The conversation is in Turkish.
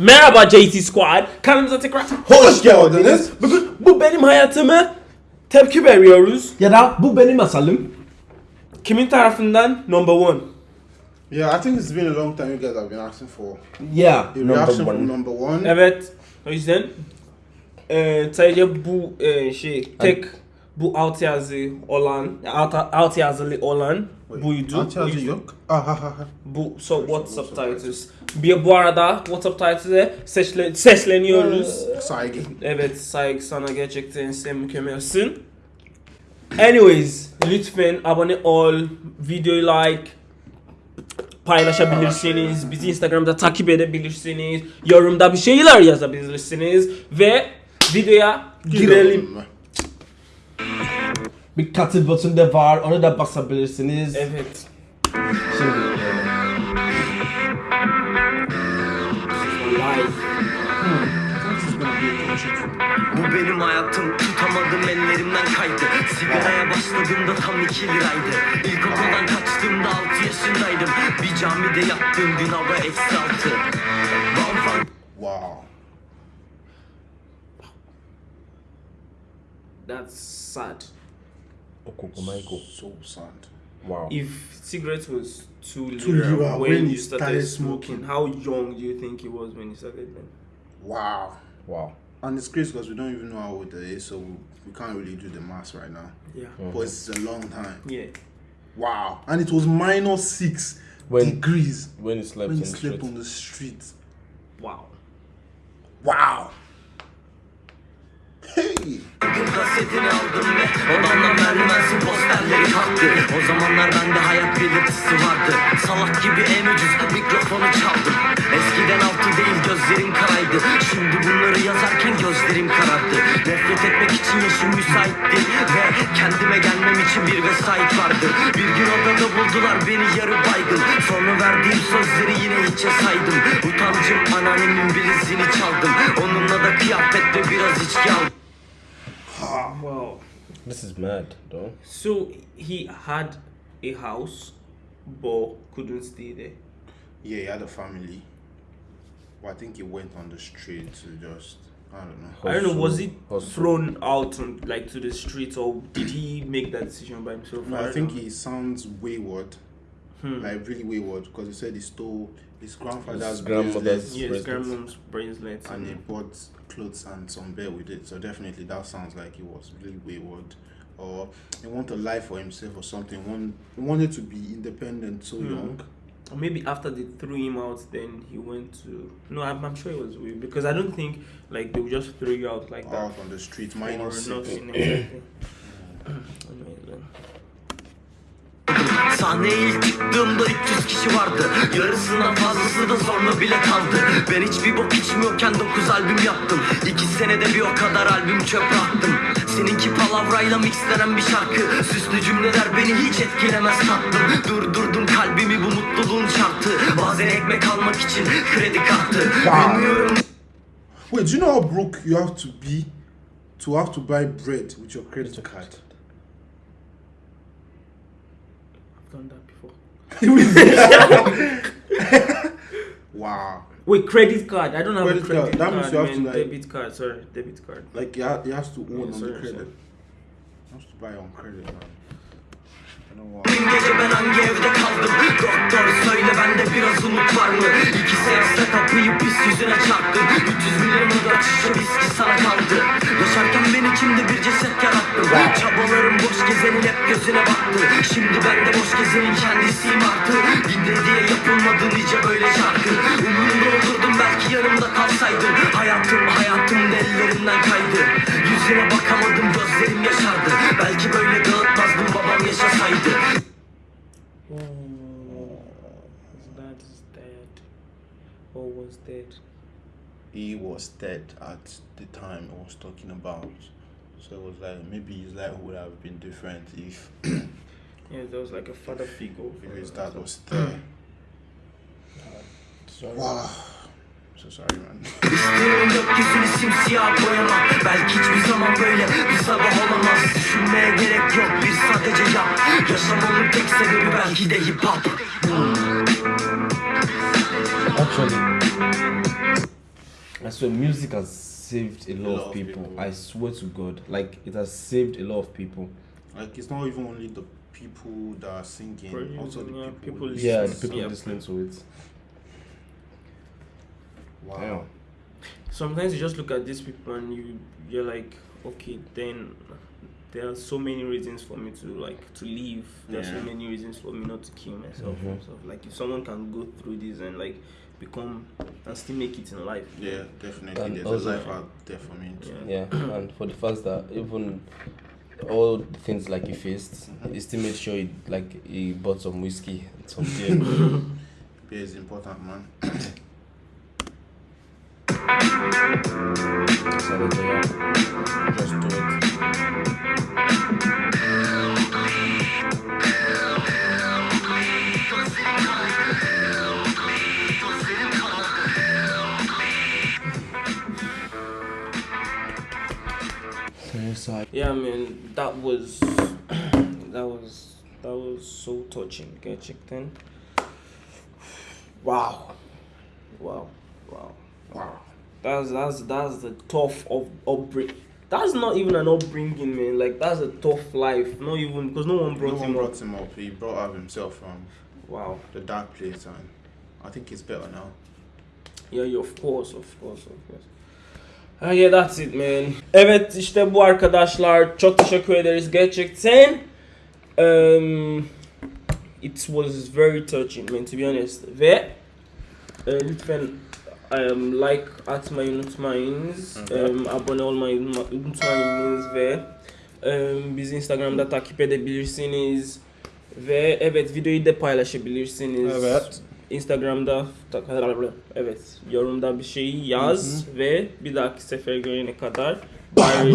Merhaba JT Squad. Kanalımıza tekrar Hoş geldiniz. Bugün bu benim hayatımı tepki veriyoruz. Ya da bu benim masalım. Kimin tarafından? Number one. Yeah, I think it's been a long time you guys have been asking for Yeah. a reaction from number one. Evet. O yüzden e, sadece bu e, şey tek bu alt yazı olan alt, alt yazılı olan Wait, buydu. alt yazı yüzden- yok. Ah ha ha ha. Bu so what subtitles. Bir bu arada what subtitles'e seçle, sesleniyoruz. Saygı. Evet saygı sana gerçekten sen mükemmelsin. Anyways lütfen abone ol, videoyu like, paylaşabilirsiniz, bizi Instagram'da takip edebilirsiniz, yorumda bir şeyler yazabilirsiniz ve videoya girelim. Bir katıl butonu da var. Ona da basabilirsiniz. Evet. Şimdi. Bu benim hayatım tutamadım ellerimden kaydı Sigaraya başladığımda tam iki liraydı İlkokuldan kaçtığımda altı yaşındaydım Bir camide yattığım gün hava eksi altı Bam Wow. That's sad. Okoko Michael. So sad. Wow. If cigarettes was too lira, Too lira when, you started, smoking, how young do you think he was when he started then? Wow. Wow. And it's crazy because we don't even know how old it is, so we, we can't really do the math right now. Yeah. Mm-hmm. But it's a long time. Yeah. Wow. And it was minus six When- degrees When he slept when in you slept street. on the street. Wow. Wow. Hey. Bugün kasetini aldım ve odamdan merdivensi posterleri kalktı O zamanlar bende hayat belirtisi vardı. Salak gibi en ucuz mikrofonu çaldım. Eskiden altı değil gözlerim karaydı. Şimdi bunları yazarken gözlerim karardı. Nefret etmek için yaşım müsaitti Ve kendime gelmem için bir vesait vardı Bir gün odada buldular beni yarı baygın. Sonra verdiğim sözleri yine hiçe saydım Utancım anneannemin bilizini çaldım. Onunla da kıyafet ve biraz içki aldım. Wow. This is mad, though. So he had a house, but couldn't stay there. Yeah, he had a family. But I think he went on the street to just, I don't know. I don't know. Was he Hustle. thrown out on, like to the streets, or did he make that decision by himself? No, I I think know. he sounds wayward, Hmm. like really wayward, because he said he stole his grandfather's His grandmother's- bracelets Yeah, his grandmom's bracelet. and he bought clothes and some bear with it. So definitely that sounds like he was really wayward, or he wanted a life for himself or something. One he wanted to be independent so Hmm. young. Or maybe after they threw him out, then he went to. No, I'm, I'm sure it was weird because I don't think like they would just throw you out like that Out on the street, for minus six. nothing. Sahneye ilk çıktığımda 300 kişi vardı. Yarısından fazlası da zorla bile kaldı. Ben hiçbir bok içmiyorken 9 albüm yaptım. 2 senede bir o kadar albüm çöpe attım. Seninki palavrayla mixlenen bir şarkı. Süslü cümleler beni hiç etkilemez tatlım Durdurdum kalbimi bu mutluluğun şartı. Bazen ekmek almak için kredi kartı. Bilmiyorum. Wait, do you know how broke you have to be to have to buy bread with your credit card? I've done that before. Wow. Wait, credit card. I don't have Credit a credit card. That means card. you have to, man. like- debit card. Sorry, debit card. Like he, ha- he has to own Yeah, on sorry, the credit. sorry. He has to buy on credit, man. Dün gece ben hangi evde kaldım Doktor söyle bende biraz umut var mı İki seksle kapıyı pis yüzüne çarptım 300 milyon dört şişe viski sana kaldı Yaşarken ben içimde bir ceset yarattım Çabalarım boş gezenin hep gözüne baktı Şimdi ben de boş gezenin kendisiyim artık Dinle diye yapılmadı nice böyle şarkı Umurumda olurdum belki yanımda kalsaydın Hayatım hayatım ellerimden kaydı Yüzüne bakamadım gözlerim yaşardı Belki böyle dağıtmazdım babam yaşasaydı. Or was dead. He was dead at the time I was talking about. So it was like maybe his life would have been different if, Yeah, there was like a father figure. if his dad was there. Sorry. Wow. So sorry, man. İstiyorum gökyüzünü Belki hiçbir zaman böyle bir sabah olamaz Düşünmeye gerek yok bir sadece yap Yaşamamın tek sebebi belki de hip hop Actually, I swear, music has saved a lot, A lot of of people. people. I swear to God, like it has saved a lot of people. Like it's not even only the people that are singing, Producing, also the people, people who listen. Yeah, the people Yeah. listening to it. Wow. Damn. sometimes you just look at these people and you you're like okay then there are so many reasons for me to like to leave there are so many reasons for me not to kill myself Mhm. and like if someone can go through this and like become and still make it in life Yeah, definitely. And There's also- a life out there for me. too. Yeah. Yeah, and for the fact that even all the things like he faced, mm-hmm. he still made sure he like he bought some whiskey, and some beer. Beer is important, man. so that, yeah, just do it. So, so I- yeah man that was that was that was so touching get checked in wow wow wow Wow. That's that's that's the tough of upbringing. That's not even an upbringing, man. Like that's a tough life. Not even because no one brought No brought one him brought up. him up. He brought out himself from Wow. the dark place, and I think he's better now. Yeah, yeah, of course, of course, of course. Ah, yeah, that's it, man. Evet, işte bu arkadaşlar. Çok teşekkür ederiz gerçekten. Um, it was very touching, man, to be honest. Ve e, lütfen um, like atmayı unutmayınız. Um, abone olmayı unutma- unutmayınız ve um, bizi Instagram'da takip edebilirsiniz. Ve evet videoyu da paylaşabilirsiniz. Evet. Instagram'da evet yorumda bir şey yaz ve bir dahaki sefer görene kadar bye.